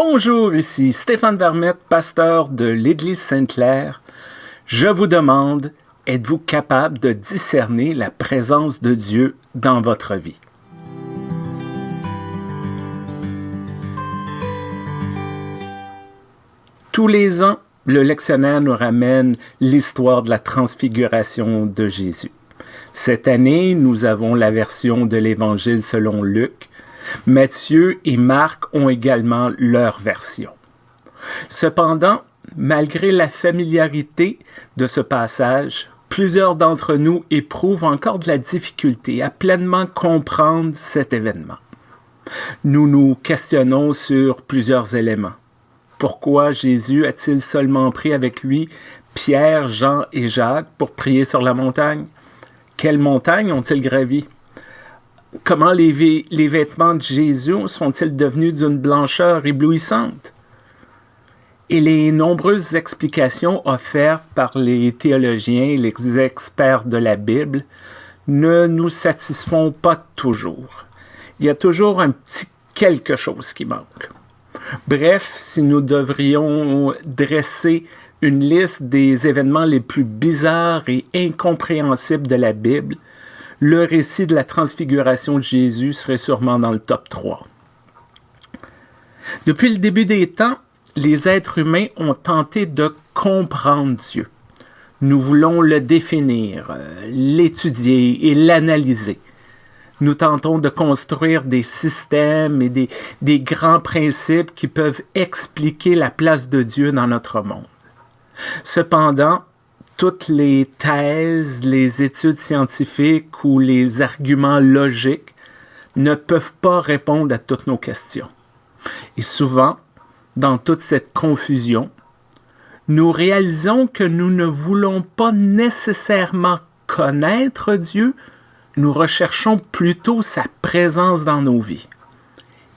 Bonjour, ici Stéphane Vermette, pasteur de l'Église Sainte-Claire. Je vous demande, êtes-vous capable de discerner la présence de Dieu dans votre vie? Tous les ans, le lectionnaire nous ramène l'histoire de la transfiguration de Jésus. Cette année, nous avons la version de l'Évangile selon Luc, Matthieu et Marc ont également leur version. Cependant, malgré la familiarité de ce passage, plusieurs d'entre nous éprouvent encore de la difficulté à pleinement comprendre cet événement. Nous nous questionnons sur plusieurs éléments. Pourquoi Jésus a-t-il seulement pris avec lui Pierre, Jean et Jacques pour prier sur la montagne? Quelle montagne ont-ils gravi? Comment les, les vêtements de Jésus sont-ils devenus d'une blancheur éblouissante? Et les nombreuses explications offertes par les théologiens, les experts de la Bible, ne nous satisfont pas toujours. Il y a toujours un petit quelque chose qui manque. Bref, si nous devrions dresser une liste des événements les plus bizarres et incompréhensibles de la Bible, le récit de la transfiguration de Jésus serait sûrement dans le top 3. Depuis le début des temps, les êtres humains ont tenté de comprendre Dieu. Nous voulons le définir, euh, l'étudier et l'analyser. Nous tentons de construire des systèmes et des, des grands principes qui peuvent expliquer la place de Dieu dans notre monde. Cependant, toutes les thèses, les études scientifiques ou les arguments logiques ne peuvent pas répondre à toutes nos questions. Et souvent, dans toute cette confusion, nous réalisons que nous ne voulons pas nécessairement connaître Dieu, nous recherchons plutôt sa présence dans nos vies.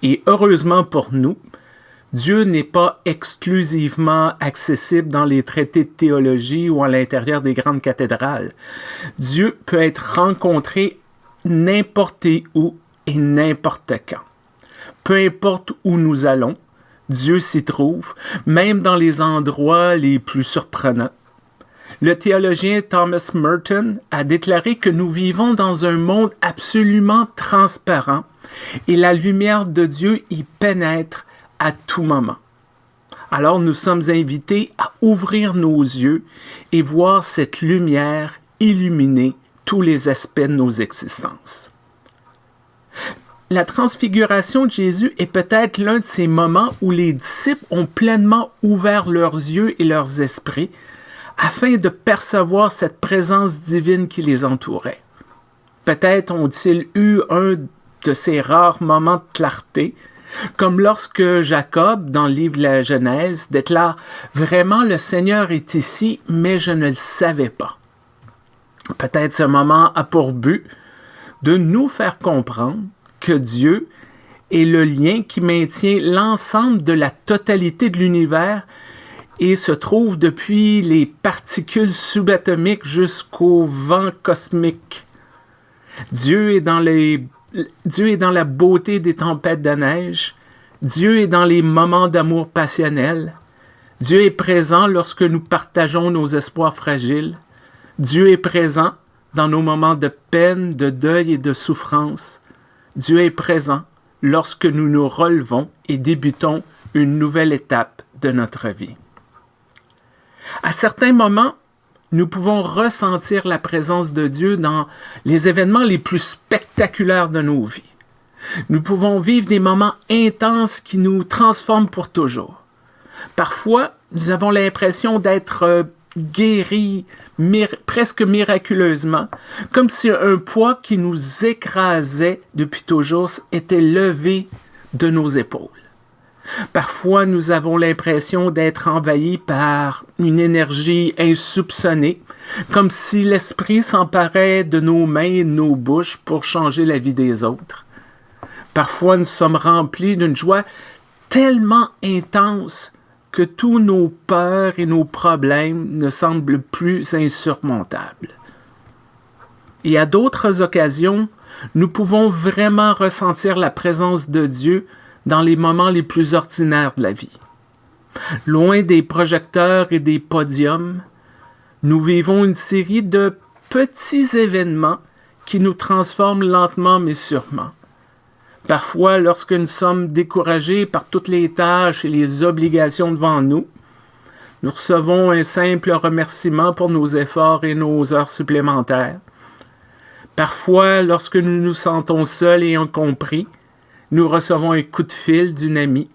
Et heureusement pour nous, Dieu n'est pas exclusivement accessible dans les traités de théologie ou à l'intérieur des grandes cathédrales. Dieu peut être rencontré n'importe où et n'importe quand. Peu importe où nous allons, Dieu s'y trouve, même dans les endroits les plus surprenants. Le théologien Thomas Merton a déclaré que nous vivons dans un monde absolument transparent et la lumière de Dieu y pénètre à tout moment. Alors nous sommes invités à ouvrir nos yeux et voir cette lumière illuminer tous les aspects de nos existences. La transfiguration de Jésus est peut-être l'un de ces moments où les disciples ont pleinement ouvert leurs yeux et leurs esprits afin de percevoir cette présence divine qui les entourait. Peut-être ont-ils eu un de ces rares moments de clarté comme lorsque Jacob, dans le livre de la Genèse, déclare Vraiment le Seigneur est ici, mais je ne le savais pas. Peut-être ce moment a pour but de nous faire comprendre que Dieu est le lien qui maintient l'ensemble de la totalité de l'univers et se trouve depuis les particules subatomiques jusqu'au vent cosmique. Dieu est dans les Dieu est dans la beauté des tempêtes de neige. Dieu est dans les moments d'amour passionnel. Dieu est présent lorsque nous partageons nos espoirs fragiles. Dieu est présent dans nos moments de peine, de deuil et de souffrance. Dieu est présent lorsque nous nous relevons et débutons une nouvelle étape de notre vie. À certains moments, nous pouvons ressentir la présence de Dieu dans les événements les plus spectaculaires de nos vies. Nous pouvons vivre des moments intenses qui nous transforment pour toujours. Parfois, nous avons l'impression d'être euh, guéris presque miraculeusement, comme si un poids qui nous écrasait depuis toujours était levé de nos épaules. Parfois, nous avons l'impression d'être envahis par une énergie insoupçonnée, comme si l'esprit s'emparait de nos mains et de nos bouches pour changer la vie des autres. Parfois, nous sommes remplis d'une joie tellement intense que tous nos peurs et nos problèmes ne semblent plus insurmontables. Et à d'autres occasions, nous pouvons vraiment ressentir la présence de Dieu dans les moments les plus ordinaires de la vie. Loin des projecteurs et des podiums, nous vivons une série de petits événements qui nous transforment lentement mais sûrement. Parfois, lorsque nous sommes découragés par toutes les tâches et les obligations devant nous, nous recevons un simple remerciement pour nos efforts et nos heures supplémentaires. Parfois, lorsque nous nous sentons seuls et incompris, nous recevons un coup de fil d'une amie.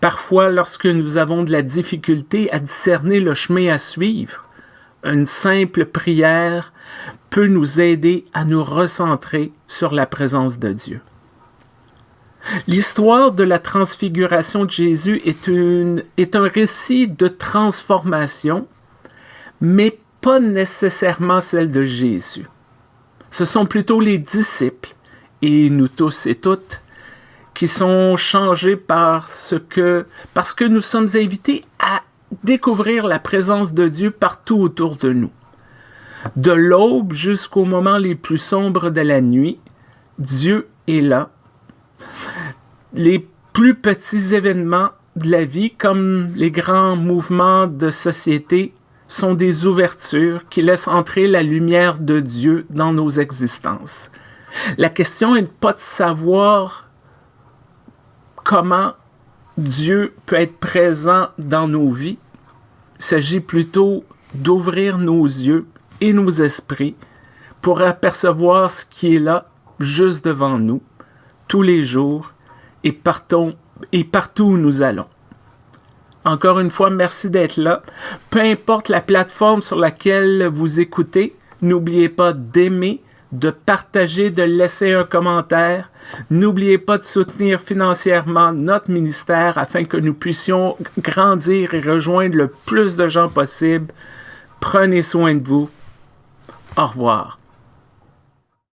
Parfois, lorsque nous avons de la difficulté à discerner le chemin à suivre, une simple prière peut nous aider à nous recentrer sur la présence de Dieu. L'histoire de la transfiguration de Jésus est, une, est un récit de transformation, mais pas nécessairement celle de Jésus. Ce sont plutôt les disciples, et nous tous et toutes, qui sont changés par ce que, parce que nous sommes invités à découvrir la présence de Dieu partout autour de nous. De l'aube jusqu'aux moments les plus sombres de la nuit, Dieu est là. Les plus petits événements de la vie, comme les grands mouvements de société, sont des ouvertures qui laissent entrer la lumière de Dieu dans nos existences. La question est pas de savoir comment Dieu peut être présent dans nos vies. Il s'agit plutôt d'ouvrir nos yeux et nos esprits pour apercevoir ce qui est là, juste devant nous, tous les jours, et, partout où nous allons. Encore une fois, merci d'être là. Peu importe la plateforme sur laquelle vous écoutez, n'oubliez pas d'aimer, de partager, de laisser un commentaire. N'oubliez pas de soutenir financièrement notre ministère afin que nous puissions grandir et rejoindre le plus de gens possible. Prenez soin de vous. Au revoir.